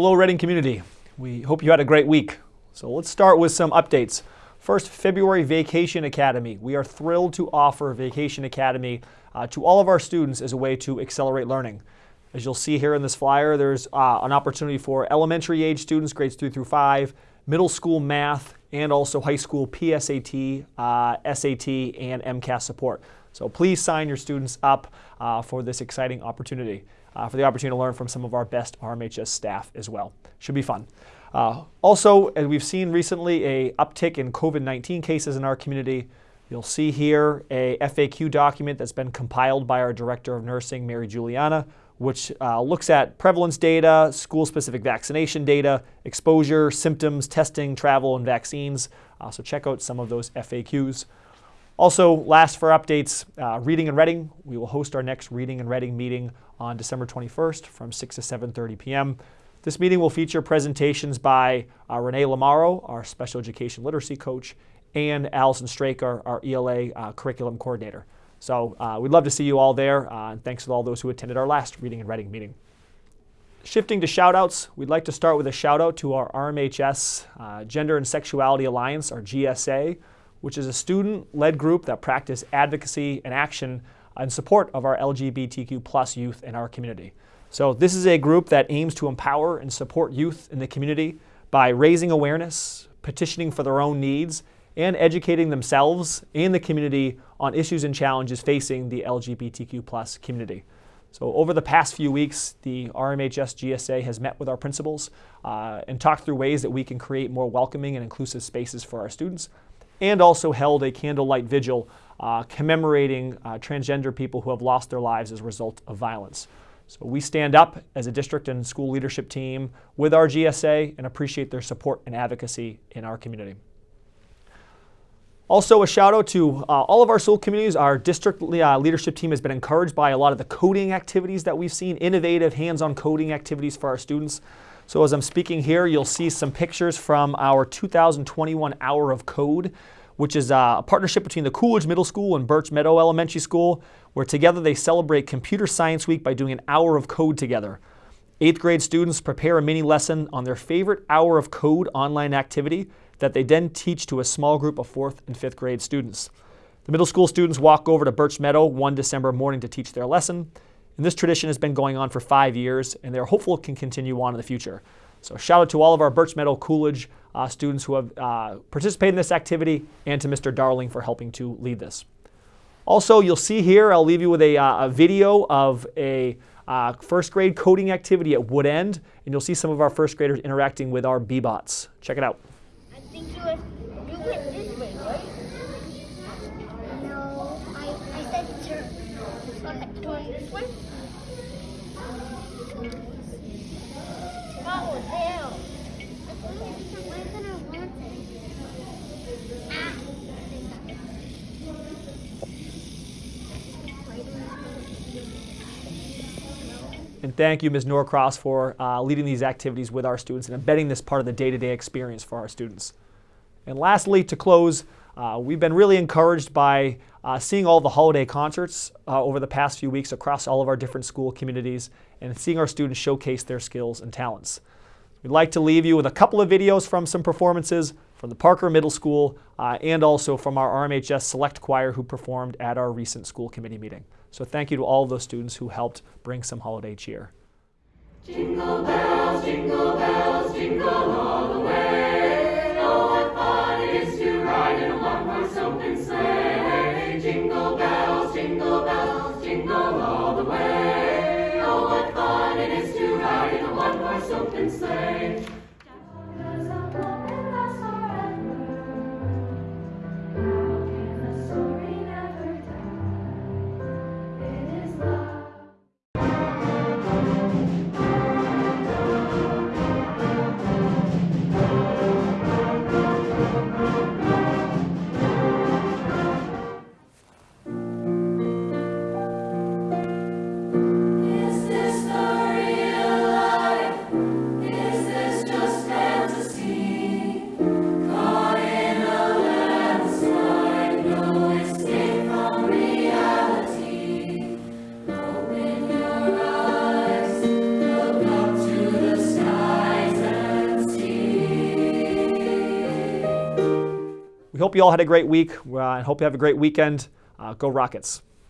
Hello, Reading community. We hope you had a great week. So let's start with some updates. First, February Vacation Academy. We are thrilled to offer Vacation Academy uh, to all of our students as a way to accelerate learning. As you'll see here in this flyer, there's uh, an opportunity for elementary age students, grades 3 through 5, middle school math, and also high school PSAT, uh, SAT, and MCAS support. So please sign your students up uh, for this exciting opportunity, for the opportunity to learn from some of our best RMHS staff as well. Should be fun. Uh, also, as we've seen recently, a uptick in COVID-19 cases in our community. You'll see here a FAQ document that's been compiled by our Director of Nursing, Mary Juliana, which uh, looks at prevalence data, school-specific vaccination data, exposure, symptoms, testing, travel, and vaccines. Uh, so check out some of those FAQs. Also, last for updates, uh, Reading and Reading. We will host our next Reading and Reading meeting on December 21st from 6 to 7.30 p.m. This meeting will feature presentations by uh, Renee Lamaro, our special education literacy coach, and Allison Straker, our ELA uh, curriculum coordinator. So uh, we'd love to see you all there, uh, and thanks to all those who attended our last Reading and Reading meeting. Shifting to shoutouts, we'd like to start with a shout out to our RMHS uh, Gender and Sexuality Alliance, our GSA, which is a student-led group that practice advocacy and action in support of our LGBTQ plus youth in our community. So this is a group that aims to empower and support youth in the community by raising awareness, petitioning for their own needs, and educating themselves and the community on issues and challenges facing the LGBTQ plus community. So over the past few weeks, the RMHS GSA has met with our principals uh, and talked through ways that we can create more welcoming and inclusive spaces for our students, and also held a candlelight vigil uh, commemorating uh, transgender people who have lost their lives as a result of violence. So we stand up as a district and school leadership team with our GSA and appreciate their support and advocacy in our community. Also, a shout out to uh, all of our school communities. Our district uh, leadership team has been encouraged by a lot of the coding activities that we've seen, innovative hands-on coding activities for our students. So as I'm speaking here, you'll see some pictures from our 2021 Hour of Code which is a partnership between the Coolidge Middle School and Birch Meadow Elementary School, where together they celebrate Computer Science Week by doing an hour of code together. Eighth grade students prepare a mini lesson on their favorite hour of code online activity that they then teach to a small group of fourth and fifth grade students. The middle school students walk over to Birch Meadow one December morning to teach their lesson. And this tradition has been going on for five years, and they're hopeful it can continue on in the future. So shout out to all of our Birch Meadow Coolidge uh, students who have uh, participated in this activity and to Mr. Darling for helping to lead this. Also, you'll see here, I'll leave you with a, uh, a video of a uh, first grade coding activity at Wood End, and you'll see some of our first graders interacting with our Bee-Bots. Check it out. I think you, went, you went this way, right? No, I, I said turn. Turn this way? And thank you, Ms. Norcross, for uh, leading these activities with our students and embedding this part of the day-to-day experience for our students. And lastly, to close, uh, we've been really encouraged by uh, seeing all the holiday concerts uh, over the past few weeks across all of our different school communities and seeing our students showcase their skills and talents. We'd like to leave you with a couple of videos from some performances from the Parker Middle School uh, and also from our RMHS Select Choir who performed at our recent school committee meeting. So thank you to all of those students who helped bring some holiday cheer. Jingle bells, jingle bells, jingle all we hope you all had a great week uh, and hope you have a great weekend. Uh, go Rockets.